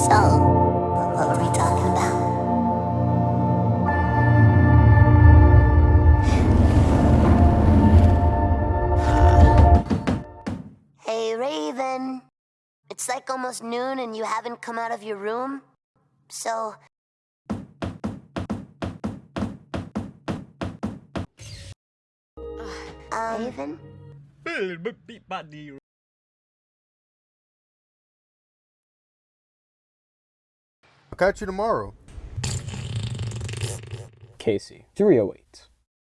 So, what were we talking about? Hey, Raven. It's like almost noon and you haven't come out of your room. So. Um, Raven? Catch you tomorrow. Casey, 308.